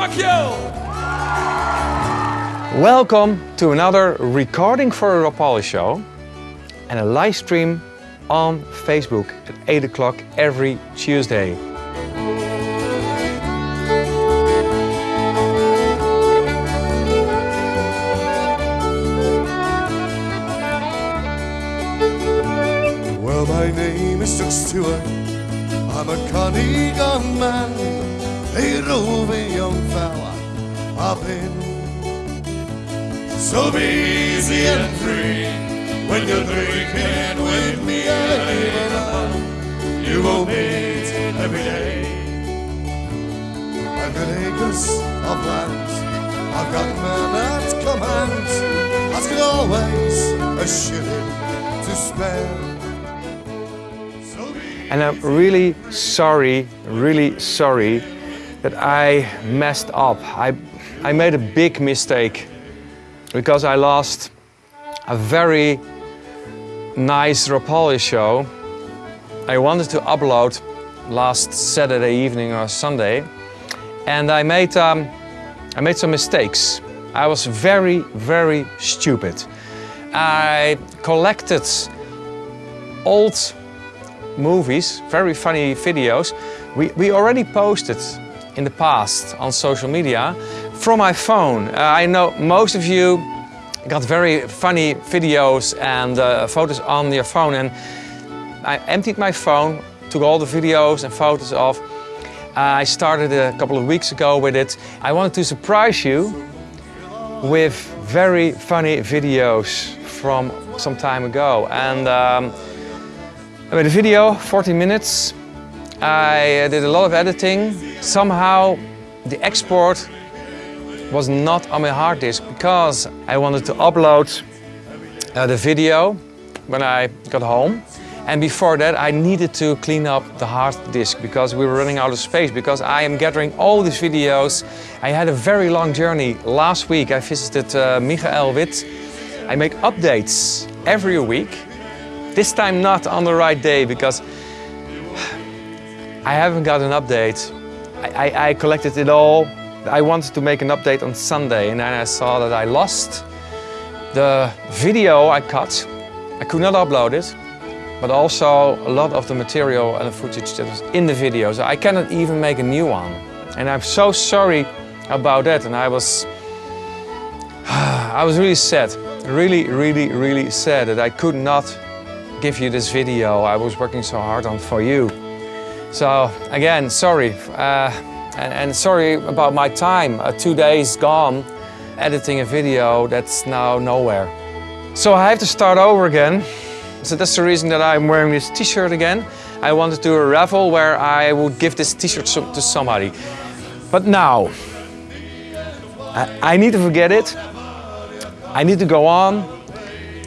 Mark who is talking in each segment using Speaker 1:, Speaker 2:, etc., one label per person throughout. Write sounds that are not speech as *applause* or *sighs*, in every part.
Speaker 1: Macchio!
Speaker 2: Welcome to another recording for a Rapalje show and a live stream on Facebook at 8 o'clock every Tuesday.
Speaker 3: Well, my name is Jock Stewart. I'm a Connegan man, a roving young fella. I've been so busy and free. When you're drinking with me, you won't meet every day. I've got acres of land, I've got men at command. I've got always a shilling to spare.
Speaker 2: And I'm really sorry, really sorry that I messed up. I, I made a big mistake because I lost a very nice Rapalje show. I wanted to upload last Saturday evening or Sunday and I made, um, I made some mistakes. I was very, very stupid. I collected old movies, very funny videos. We, we already posted in the past on social media from my phone. Uh, I know most of you got very funny videos and uh, photos on your phone and I emptied my phone, took all the videos and photos off. I started a couple of weeks ago with it. I wanted to surprise you with very funny videos from some time ago. And um, I made a video, 40 minutes. I did a lot of editing. Somehow the export was not on my hard disk because I wanted to upload uh, the video when I got home. And before that I needed to clean up the hard disk because we were running out of space because I am gathering all these videos. I had a very long journey. Last week I visited uh, Michael Witt. I make updates every week. This time not on the right day because I haven't got an update. I, I, I collected it all. I wanted to make an update on Sunday and then I saw that I lost the video I cut. I could not upload it, but also a lot of the material and the footage that was in the video. So I cannot even make a new one. And I'm so sorry about that. And I was, *sighs* I was really sad. Really, really, really sad that I could not give you this video I was working so hard on for you. So again, sorry. Uh, and, and sorry about my time. Uh, two days gone editing a video that's now nowhere. So I have to start over again. So that's the reason that I'm wearing this t-shirt again. I wanted to do a raffle where I would give this t-shirt to somebody. But now, I, I need to forget it. I need to go on.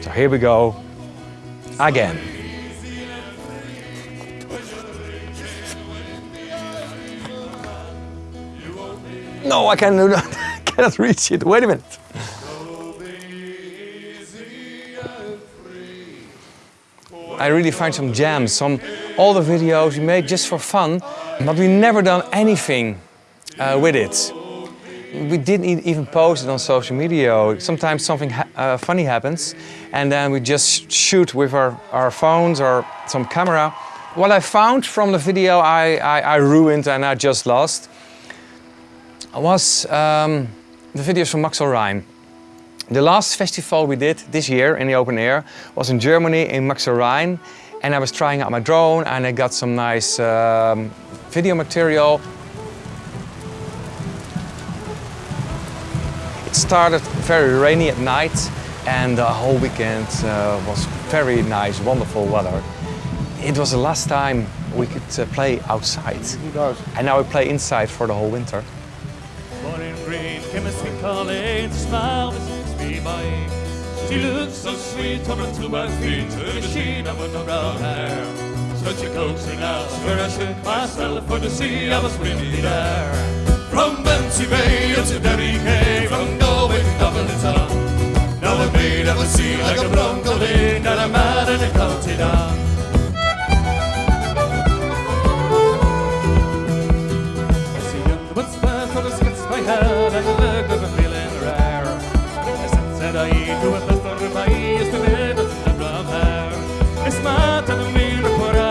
Speaker 2: So here we go, again. No, I I *laughs* cannot reach it. Wait a minute. I really find some gems, some all the videos we make just for fun, but we never done anything uh, with it. We didn't even post it on social media. Sometimes something ha- uh, funny happens and then we just shoot with our, our phones or some camera. What I found from the video I, I, I ruined and I just lost was um, the videos from Maxel Rhein. The last festival we did this year in the open air was in Germany in Maxel Rhein and I was trying out my drone and I got some nice um, video material. It started very rainy at night and the whole weekend uh, was very nice, wonderful weather. It was the last time we could uh, play outside and now we play inside for the whole winter.
Speaker 4: Chemistry college, smile that me my age. She looks so sweet, tumble to my feet, to the sheen of her brown hair. Such a coaxing out, where I shook myself for to see I was really there. From Bantry Bay up to Derry Quay, from Galway to Dublin town. Now I'm made of a sea like a bronco lane, and I'm mad in a county down.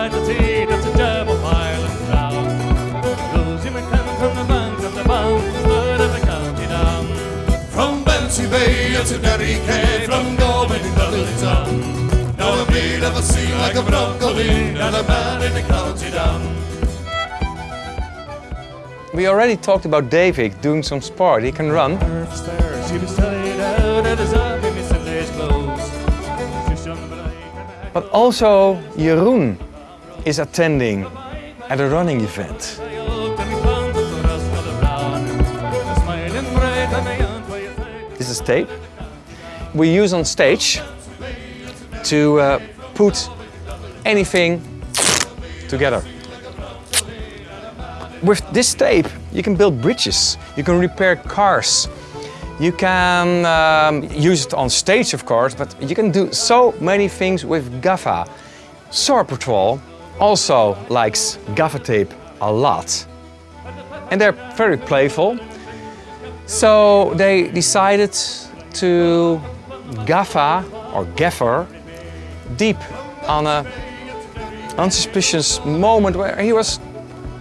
Speaker 4: To see that's a double pile and down. Those you may come from the banks of the bounds, but of the county down.
Speaker 3: From Bantry Bay to Derry from Galway to Dudleytown. Now a bleed of a sea like a broccoli, and a man in the county down.
Speaker 2: We already talked about David doing some sport. He can run.
Speaker 4: But
Speaker 2: also Jeroen is attending at a running event. This is tape. We use on stage to uh, put anything together. With this tape, you can build bridges, you can repair cars, you can um, use it on stage, of course, but you can do so many things with gaffa. Soar Patrol also likes gaffa tape a lot. And they're very playful. So they decided to gaffa or gaffer deep on a unsuspicious moment where he was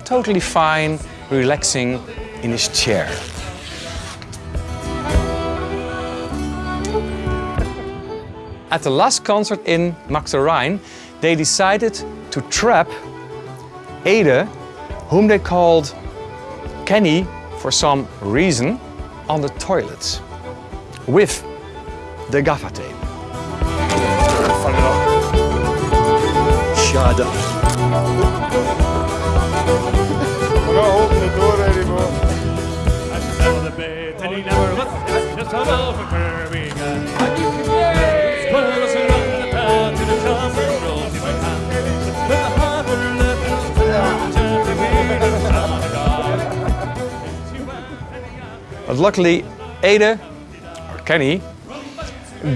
Speaker 2: totally fine, relaxing in his chair. At the last concert in Max de Rijn, they decided to trap Ede, whom they called Kenny for some reason, on the toilets with the gaffer tape.
Speaker 1: Shut up.
Speaker 5: We're not holding the door anymore.
Speaker 4: And he never was just all over Birmingham. Squirrels
Speaker 2: But luckily, Ada, or Kenny,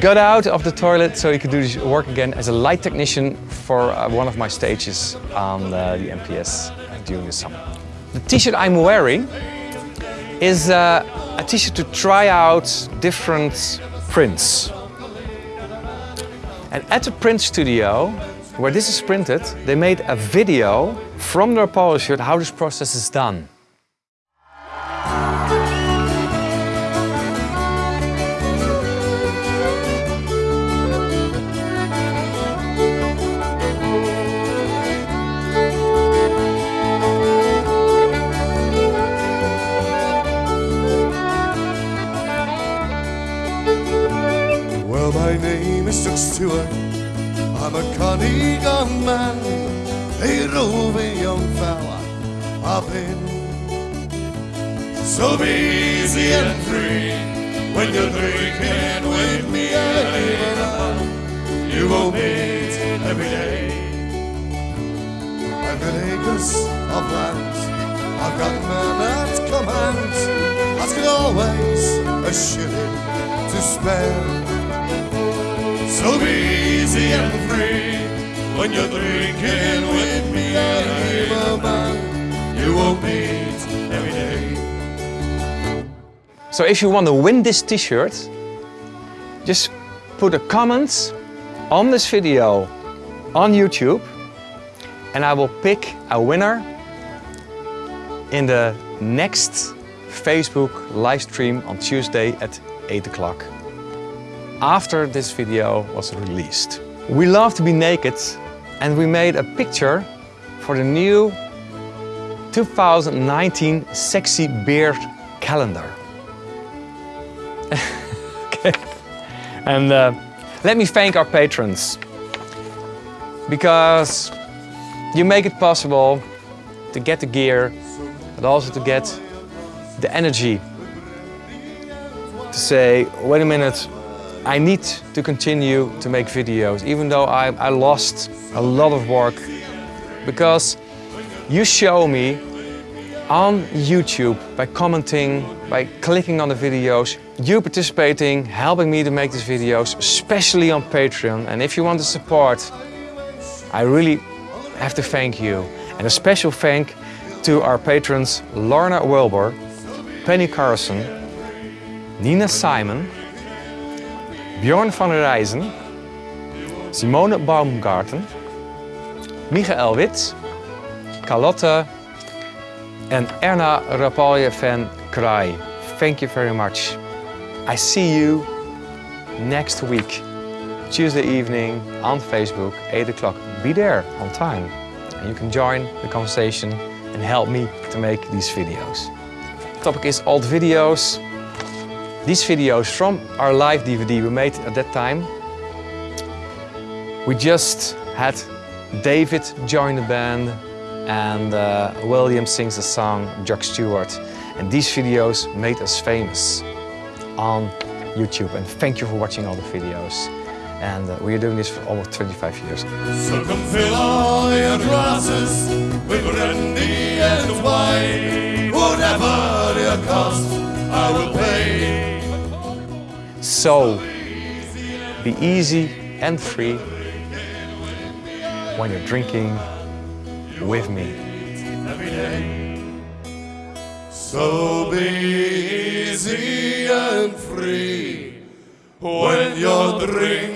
Speaker 2: got out of the toilet so he could do his work again as a light technician for uh, one of my stages on uh, the MPS during the summer. The t-shirt I'm wearing is uh, a t-shirt to try out different prints. And at the print studio, where this is printed, they made a video from their polo shirt how this process is done.
Speaker 3: A Connegan man, a roving young fella. I've been so busy and free. When you're drinking with me, I'm you won't meet every day. I've got acres of land, I've got men at command. Got always a shilling to spare. So and free when you're drinking with me. I'm you won't.
Speaker 2: So if you want to win this t-shirt, just put a comment on this video on YouTube and I will pick a winner in the next Facebook live stream on Tuesday at 8 o'clock after this video was released. We love to be naked and we made a picture for the new 2019 Sexy Beard calendar. *laughs* okay. And uh, let me thank our patrons because you make it possible to get the gear, but also to get the energy to say, wait a minute, I need to continue to make videos, even though I, I lost a lot of work, because you show me on YouTube by commenting, by clicking on the videos, you participating, helping me to make these videos, especially on Patreon. And if you want to support, I really have to thank you. And a special thank to our patrons Lorna Wilbur, Penny Carson, Nina Simon, Bjorn van der Rijzen, Simone Baumgarten, Michael Wit, Carlotte and Erna Rapalje van Kraai. Thank you very much. I see you next week, Tuesday evening on Facebook, 8 o'clock. Be there on time. And you can join the conversation and help me to make these videos. The topic is old videos. These videos from our live DVD we made at that time. We just had David join the band and uh, William sings the song Jock Stewart. And these videos made us famous on YouTube. And thank you for watching all the videos. And uh, we are doing this for almost 25 years.
Speaker 3: So come fill all your glasses with brandy and wine. Whatever I will pay.
Speaker 2: So be easy and free when you're drinking with me.
Speaker 3: So be easy and free when you're drinking.